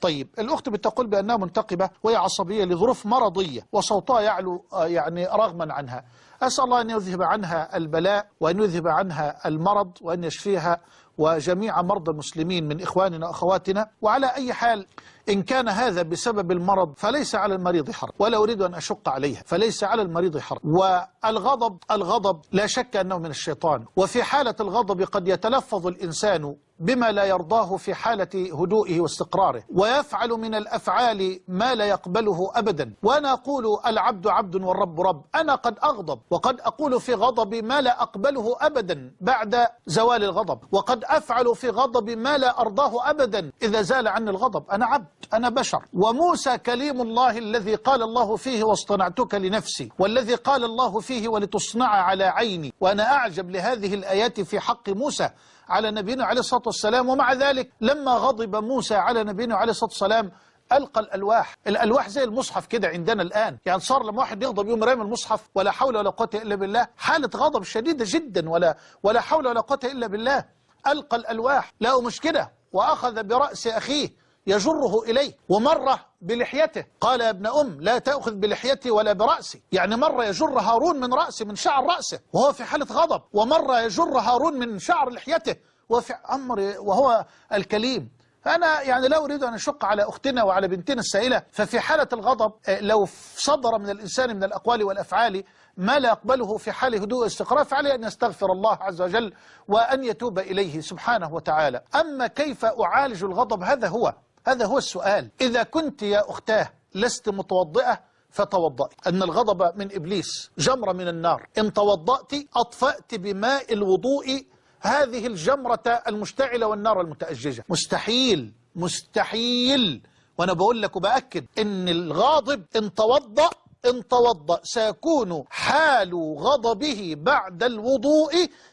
طيب الأخت بتقول بأنها منتقبة وهي عصبية لظروف مرضية وصوتها يعلو يعني رغما عنها. أسأل الله أن يذهب عنها البلاء وأن يذهب عنها المرض وأن يشفيها وجميع مرضى المسلمين من إخواننا وأخواتنا. وعلى أي حال إن كان هذا بسبب المرض فليس على المريض حرج. ولا أريد أن أشق عليها فليس على المريض حرج. والغضب الغضب لا شك أنه من الشيطان. وفي حالة الغضب قد يتلفظ الإنسان بما لا يرضاه في حالة هدوئه واستقراره. ويفعل من الأفعال ما لا يقبله أبدا. وأنا أقول العبد عبد والرب رب. أنا قد أغضب. وقد أقول في غضبي ما لا أقبله أبدا بعد زوال الغضب. وقد أفعل في غضبي ما لا أرضاه أبدا إذا زال عني الغضب. أنا عبد أنا بشر. وموسى كليم الله الذي قال الله فيه واصطنعتك لنفسي والذي قال الله فيه ولتصنع على عيني. وأنا أعجب لهذه الآيات في حق موسى على نبينا عليه الصلاة والسلام. ومع ذلك لما غضب موسى على نبينا عليه الصلاة والسلام ألقى الألواح. الألواح زي المصحف كده عندنا الآن. يعني صار لما واحد يغضب يوم رامي المصحف ولا حول ولا قوة إلا بالله. حالة غضب شديدة جدا ولا ولا حول ولا قوة إلا بالله. ألقى الألواح. لا مشكلة وأخذ برأس أخيه يجره إليه ومرة بلحيته. قال يا ابن أم لا تأخذ بلحيتي ولا برأسي. يعني مرة يجر هارون من رأسه من شعر رأسه وهو في حالة غضب. ومرة يجر هارون من شعر لحيته وفي أمر وهو الكليم. فأنا يعني لا أريد أن أشق على أختنا وعلى بنتنا السائلة ففي حالة الغضب آه، لو صدر من الإنسان من الأقوال والأفعال ما لا يقبله في حال هدوء واستقرار فعليه أن يستغفر الله عز وجل وأن يتوب إليه سبحانه وتعالى. أما كيف أعالج الغضب؟ هذا هو هذا هو السؤال. إذا كنت يا أختاه لست متوضئة فتوضأي أن الغضب من إبليس جمرة من النار. إن توضأت أطفأت بماء الوضوء هذه الجمرة المشتعلة والنار المتأججة. مستحيل مستحيل. وأنا بقول لك وبأكد إن الغاضب إن توضأ إن توضأ سيكون حال غضبه بعد الوضوء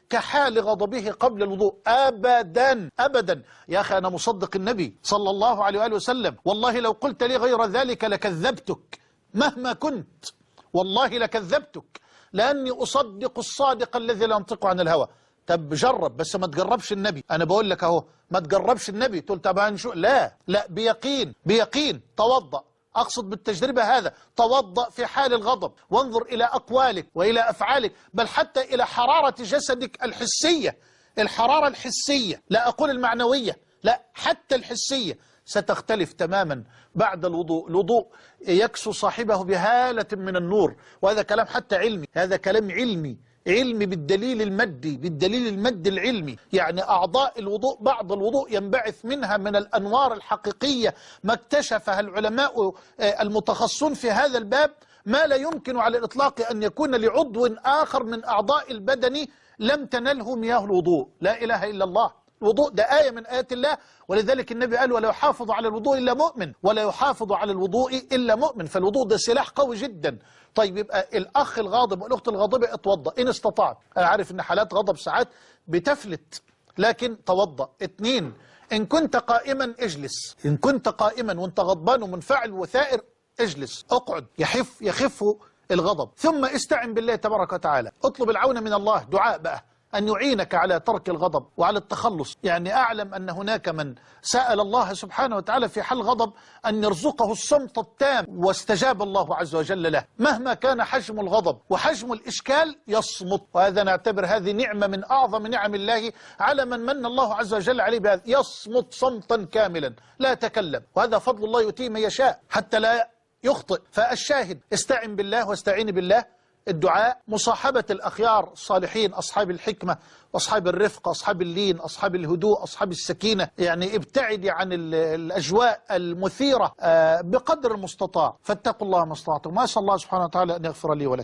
كحال غضبه قبل الوضوء. أبدا أبدا. يا أخي أنا مصدق النبي صلى الله عليه وآله وسلم. والله لو قلت لي غير ذلك لكذبتك مهما كنت. والله لكذبتك. لأني أصدق الصادق الذي لا ينطق عن الهوى. طب جرب بس ما تجربش النبي. أنا بقول لك أهو ما تجربش النبي. تقول طب هنشوف لا لا بيقين بيقين. توضأ. أقصد بالتجربة هذا توضأ في حال الغضب. وانظر إلى أقوالك وإلى أفعالك بل حتى إلى حرارة جسدك الحسية. الحرارة الحسية لا أقول المعنوية لا حتى الحسية ستختلف تماما بعد الوضوء. الوضوء يكسو صاحبه بهالة من النور. وهذا كلام حتى علمي. هذا كلام علمي. علمي بالدليل المادي بالدليل المادي العلمي. يعني أعضاء الوضوء بعض الوضوء ينبعث منها من الأنوار الحقيقية ما اكتشفها العلماء آه، المتخصصون في هذا الباب. ما لا يمكن على الإطلاق أن يكون لعضو آخر من أعضاء البدن لم تنله مياه الوضوء. لا إله إلا الله. الوضوء ده آية من آيات الله. ولذلك النبي قال ولا يحافظ على الوضوء إلا مؤمن ولا يحافظ على الوضوء إلا مؤمن. فالوضوء ده سلاح قوي جدا. طيب يبقى الأخ الغاضب والأخت الغاضبة اتوضأ. إن استطعت أنا عارف إن حالات غضب ساعات بتفلت لكن توضأ. اتنين إن كنت قائما اجلس. إن كنت قائما وأنت غضبان ومنفعل وثائر اجلس. اقعد. يخف يخف الغضب. ثم استعن بالله تبارك وتعالى. اطلب العون من الله. دعاء بقى. أن يعينك على ترك الغضب وعلى التخلص. يعني أعلم أن هناك من سأل الله سبحانه وتعالى في حل غضب أن يرزقه الصمت التام واستجاب الله عز وجل له. مهما كان حجم الغضب وحجم الإشكال يصمت. وهذا نعتبر هذه نعمة من أعظم نعم الله على من من الله عز وجل عليه بهذا. يصمت صمتا كاملا. لا يتكلم وهذا فضل الله يؤتيه من يشاء حتى لا يخطئ. فالشاهد استعن بالله واستعين بالله. الدعاء مصاحبة الأخيار الصالحين أصحاب الحكمة أصحاب الرفق أصحاب اللين أصحاب الهدوء أصحاب السكينة. يعني ابتعدي عن ال- الأجواء المثيرة آه، بقدر المستطاع. فاتقوا الله ما استطعتم. وأسأل الله سبحانه وتعالى أن يغفر لي ولكم.